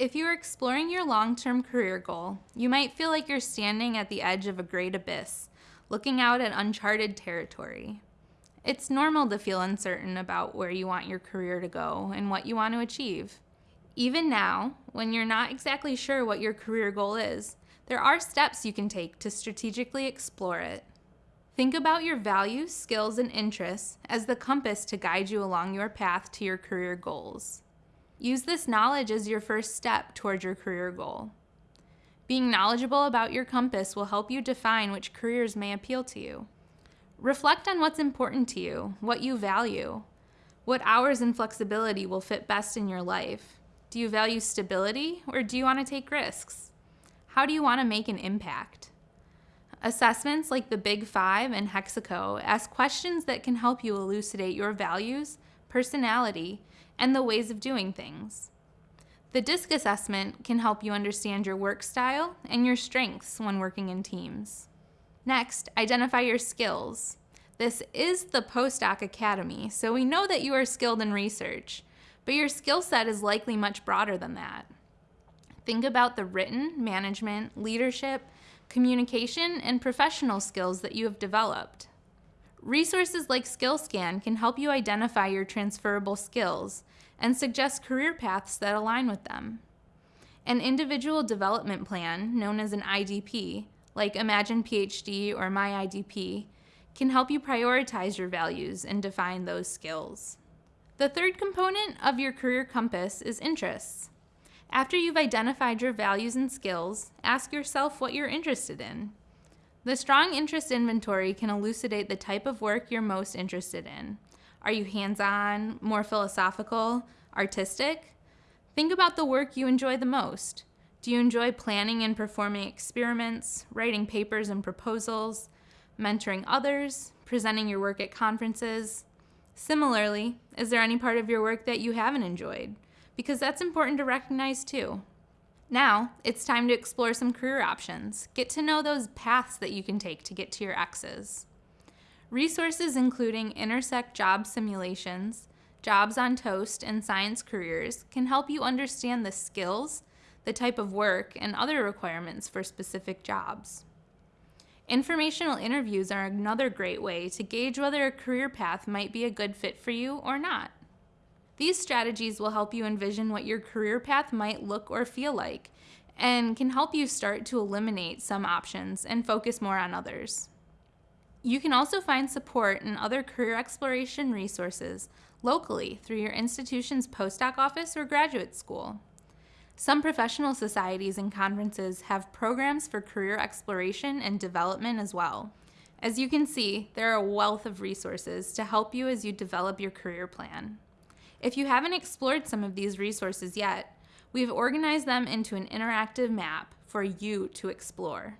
If you are exploring your long term career goal, you might feel like you're standing at the edge of a great abyss, looking out at uncharted territory. It's normal to feel uncertain about where you want your career to go and what you want to achieve. Even now, when you're not exactly sure what your career goal is, there are steps you can take to strategically explore it. Think about your values, skills, and interests as the compass to guide you along your path to your career goals. Use this knowledge as your first step toward your career goal. Being knowledgeable about your compass will help you define which careers may appeal to you. Reflect on what's important to you, what you value. What hours and flexibility will fit best in your life? Do you value stability or do you want to take risks? How do you want to make an impact? Assessments like the Big Five and Hexaco ask questions that can help you elucidate your values, personality, and the ways of doing things. The DISC assessment can help you understand your work style and your strengths when working in teams. Next, identify your skills. This is the Postdoc Academy, so we know that you are skilled in research, but your skill set is likely much broader than that. Think about the written, management, leadership, communication, and professional skills that you have developed. Resources like SkillScan can help you identify your transferable skills and suggest career paths that align with them. An individual development plan, known as an IDP, like Imagine PhD or MyIDP, can help you prioritize your values and define those skills. The third component of your career compass is interests. After you've identified your values and skills, ask yourself what you're interested in. The strong interest inventory can elucidate the type of work you're most interested in. Are you hands-on, more philosophical, artistic? Think about the work you enjoy the most. Do you enjoy planning and performing experiments, writing papers and proposals, mentoring others, presenting your work at conferences? Similarly, is there any part of your work that you haven't enjoyed? Because that's important to recognize too. Now, it's time to explore some career options. Get to know those paths that you can take to get to your X's. Resources including Intersect job simulations, Jobs on Toast, and Science Careers can help you understand the skills, the type of work, and other requirements for specific jobs. Informational interviews are another great way to gauge whether a career path might be a good fit for you or not. These strategies will help you envision what your career path might look or feel like and can help you start to eliminate some options and focus more on others. You can also find support and other career exploration resources locally through your institution's postdoc office or graduate school. Some professional societies and conferences have programs for career exploration and development as well. As you can see, there are a wealth of resources to help you as you develop your career plan. If you haven't explored some of these resources yet, we've organized them into an interactive map for you to explore.